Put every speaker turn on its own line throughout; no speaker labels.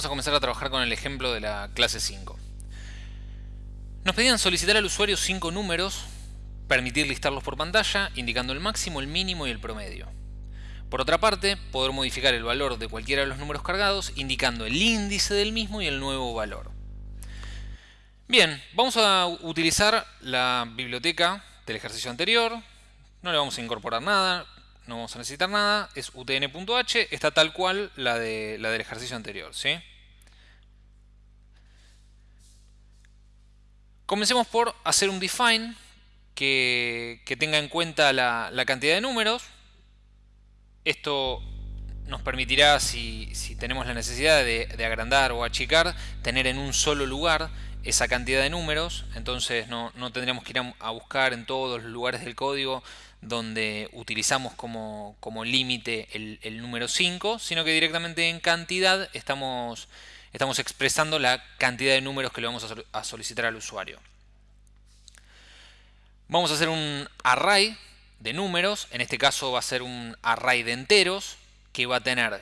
vamos a comenzar a trabajar con el ejemplo de la clase 5. Nos pedían solicitar al usuario 5 números, permitir listarlos por pantalla, indicando el máximo, el mínimo y el promedio. Por otra parte, poder modificar el valor de cualquiera de los números cargados, indicando el índice del mismo y el nuevo valor. Bien, vamos a utilizar la biblioteca del ejercicio anterior, no le vamos a incorporar nada, no vamos a necesitar nada, es utn.h, está tal cual la, de, la del ejercicio anterior. ¿sí? Comencemos por hacer un define que, tenga en cuenta la, cantidad de números. Esto nos permitirá, si, tenemos la necesidad de, agrandar o achicar, tener en un solo lugar esa cantidad de números. Entonces no, tendríamos que ir a buscar en todos los lugares del código donde utilizamos como, límite el, número 5, sino que directamente en cantidad estamos, estamos expresando la cantidad de números que le vamos a solicitar al usuario. Vamos a hacer un array de números, en este caso va a ser un array de enteros, que va a tener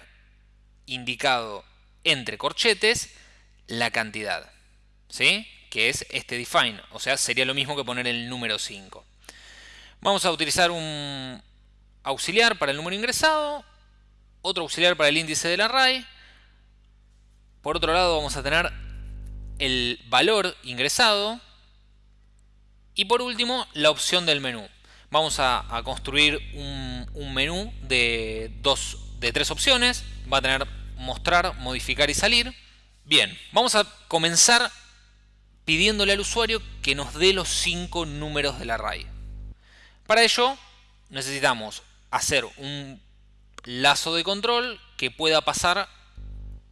indicado entre corchetes la cantidad, ¿sí? que es este define, o sea, sería lo mismo que poner el número 5. Vamos a utilizar un auxiliar para el número ingresado, otro auxiliar para el índice del array. Por otro lado vamos a tener el valor ingresado. Y por último, la opción del menú. Vamos a, construir un, menú de, dos, de tres opciones. Va a tener mostrar, modificar y salir. Bien, vamos a comenzar pidiéndole al usuario que nos dé los cinco números del array. Para ello necesitamos hacer un lazo de control que pueda pasar,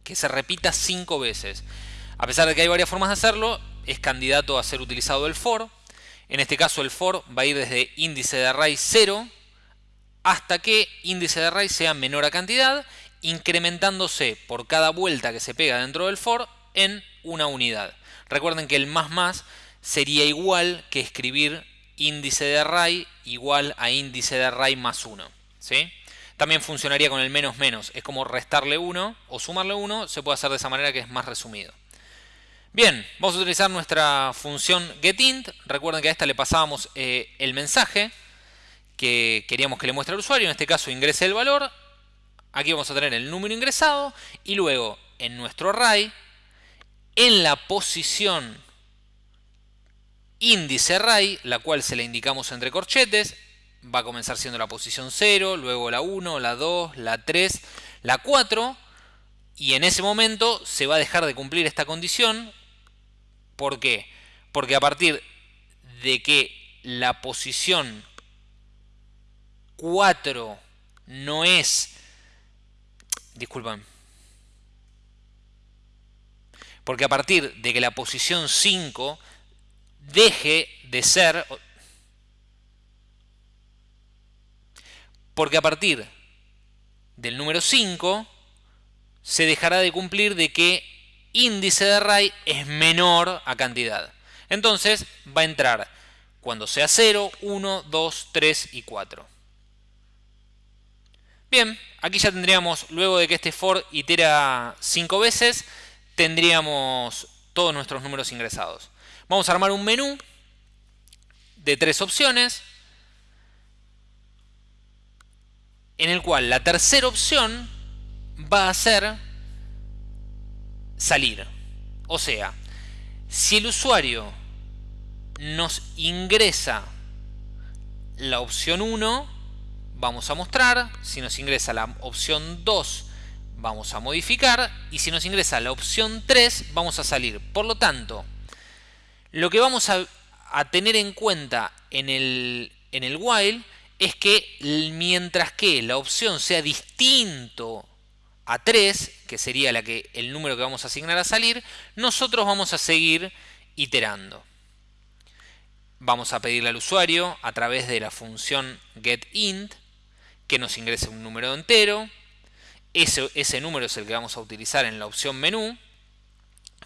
que se repita cinco veces. A pesar de que hay varias formas de hacerlo, es candidato a ser utilizado el for. En este caso el for va a ir desde índice de array 0 hasta que índice de array sea menor a cantidad, incrementándose por cada vuelta que se pega dentro del for en una unidad. Recuerden que el más más sería igual que escribir índice de array igual a índice de array más 1. ¿sí? También funcionaría con el menos menos. Es como restarle 1 o sumarle 1. Se puede hacer de esa manera que es más resumido. Bien, vamos a utilizar nuestra función getInt. Recuerden que a esta le pasábamos eh, el mensaje que queríamos que le muestre al usuario. En este caso ingrese el valor. Aquí vamos a tener el número ingresado. Y luego en nuestro array, en la posición índice array, la cual se le indicamos entre corchetes, va a comenzar siendo la posición 0, luego la 1, la 2, la 3, la 4, y en ese momento se va a dejar de cumplir esta condición. ¿Por qué? Porque a partir de que la posición 4 no es... Disculpan. Porque a partir de que la posición 5 deje de ser, porque a partir del número 5 se dejará de cumplir de que índice de array es menor a cantidad. Entonces va a entrar cuando sea 0, 1, 2, 3 y 4. Bien, aquí ya tendríamos, luego de que este for itera 5 veces, tendríamos todos nuestros números ingresados. Vamos a armar un menú de tres opciones en el cual la tercera opción va a ser salir. O sea, si el usuario nos ingresa la opción 1, vamos a mostrar. Si nos ingresa la opción 2, vamos a modificar. Y si nos ingresa la opción 3, vamos a salir. Por lo tanto, lo que vamos a, tener en cuenta en el, while es que mientras que la opción sea distinto a 3, que sería la que, el número que vamos a asignar a salir, nosotros vamos a seguir iterando. Vamos a pedirle al usuario a través de la función getInt que nos ingrese un número entero. Ese número es el que vamos a utilizar en la opción menú.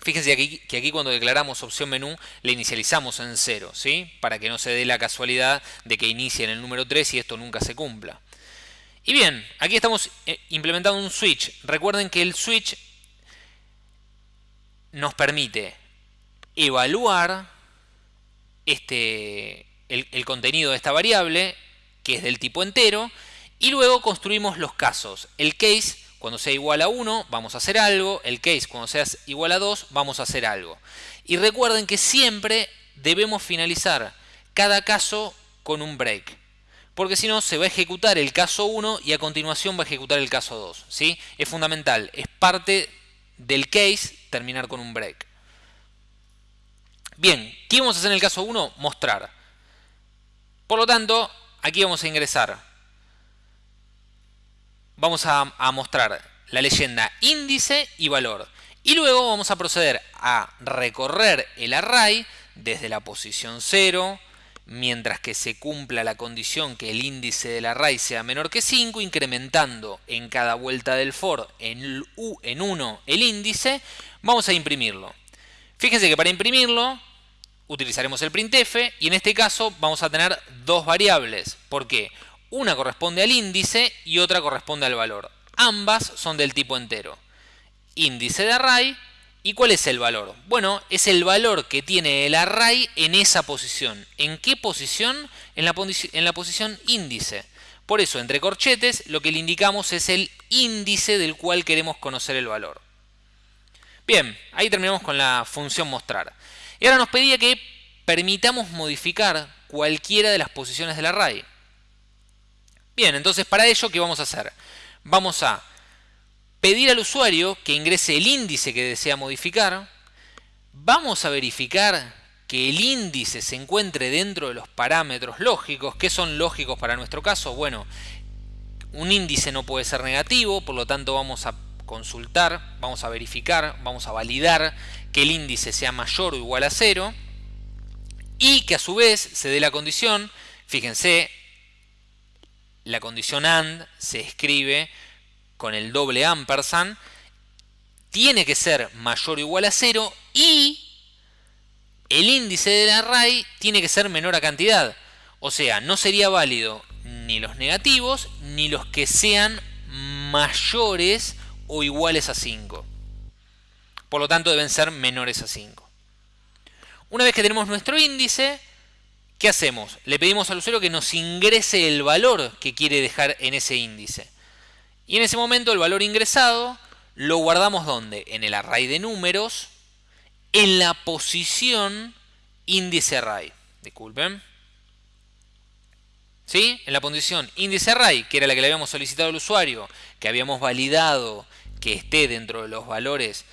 Fíjense aquí, que aquí cuando declaramos opción menú le inicializamos en 0, ¿sí? Para que no se dé la casualidad de que inicie en el número 3 y esto nunca se cumpla. Y bien, aquí estamos eh, implementando un switch. Recuerden que el switch nos permite evaluar este, el, contenido de esta variable, que es del tipo entero, y luego construimos los casos. El case, cuando sea igual a 1, vamos a hacer algo. El case, cuando sea igual a 2, vamos a hacer algo. Y recuerden que siempre debemos finalizar cada caso con un break. Porque si no, se va a ejecutar el caso 1 y a continuación va a ejecutar el caso 2. ¿sí? Es fundamental, es parte del case terminar con un break. Bien, ¿qué vamos a hacer en el caso 1? Mostrar. Por lo tanto, aquí vamos a ingresar. Vamos a, mostrar la leyenda índice y valor. Y luego vamos a proceder a recorrer el array desde la posición 0, mientras que se cumpla la condición que el índice del array sea menor que 5, incrementando en cada vuelta del for en, en 1 el índice, vamos a imprimirlo. Fíjense que para imprimirlo utilizaremos el printf y en este caso vamos a tener dos variables. porque Una corresponde al índice y otra corresponde al valor. Ambas son del tipo entero. Índice de array ¿Y cuál es el valor? Bueno, es el valor que tiene el array en esa posición. ¿En qué posición? En la, posición índice. Por eso, entre corchetes, lo que le indicamos es el índice del cual queremos conocer el valor. Bien, ahí terminamos con la función mostrar. Y ahora nos pedía que permitamos modificar cualquiera de las posiciones del array. Bien, entonces para ello, ¿qué vamos a hacer? Vamos a pedir al usuario que ingrese el índice que desea modificar. Vamos a verificar que el índice se encuentre dentro de los parámetros lógicos. ¿Qué son lógicos para nuestro caso? Bueno, un índice no puede ser negativo, por lo tanto vamos a consultar, vamos a verificar, vamos a validar que el índice sea mayor o igual a cero y que a su vez se dé la condición, fíjense, la condición AND se escribe con el doble ampersand, tiene que ser mayor o igual a 0 y el índice del array tiene que ser menor a cantidad. O sea, no sería válido ni los negativos ni los que sean mayores o iguales a 5. Por lo tanto, deben ser menores a 5. Una vez que tenemos nuestro índice, ¿qué hacemos? Le pedimos al usuario que nos ingrese el valor que quiere dejar en ese índice. Y en ese momento el valor ingresado lo guardamos ¿dónde? En el array de números, en la posición índice array. Disculpen. ¿Sí? En la posición índice array, que era la que le habíamos solicitado al usuario, que habíamos validado que esté dentro de los valores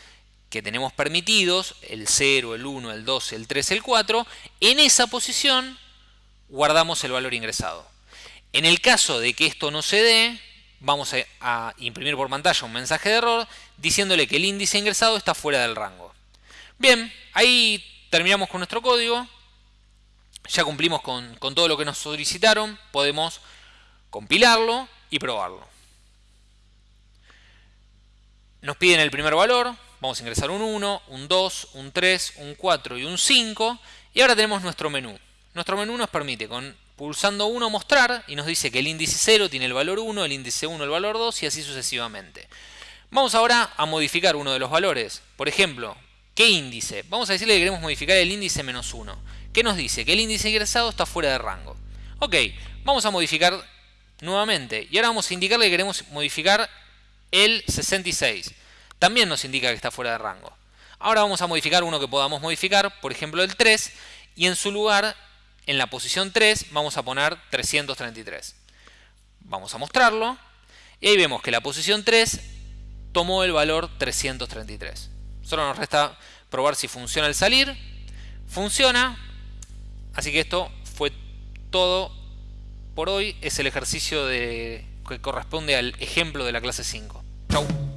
que tenemos permitidos, el 0, el 1, el 2, el 3, el 4, en esa posición guardamos el valor ingresado. En el caso de que esto no se dé, vamos a, imprimir por pantalla un mensaje de error diciéndole que el índice ingresado está fuera del rango. Bien, ahí terminamos con nuestro código. Ya cumplimos con, con todo lo que nos solicitaron. Podemos compilarlo y probarlo. Nos piden el primer valor. Vamos a ingresar un 1, un 2, un 3, un 4 y un 5. Y ahora tenemos nuestro menú. Nuestro menú nos permite con pulsando 1 mostrar y nos dice que el índice 0 tiene el valor 1, el índice 1 el valor 2 y así sucesivamente. Vamos ahora a modificar uno de los valores. Por ejemplo, ¿qué índice? Vamos a decirle que queremos modificar el índice menos 1. ¿Qué nos dice? Que el índice ingresado está fuera de rango. Ok, vamos a modificar nuevamente. Y ahora vamos a indicarle que queremos modificar el 66. También nos indica que está fuera de rango. Ahora vamos a modificar uno que podamos modificar, por ejemplo el 3, y en su lugar en la posición 3 vamos a poner 333. Vamos a mostrarlo. Y ahí vemos que la posición 3 tomó el valor 333. Solo nos resta probar si funciona el salir. Funciona. Así que esto fue todo por hoy. Es el ejercicio que corresponde al ejemplo de la clase 5. Chau.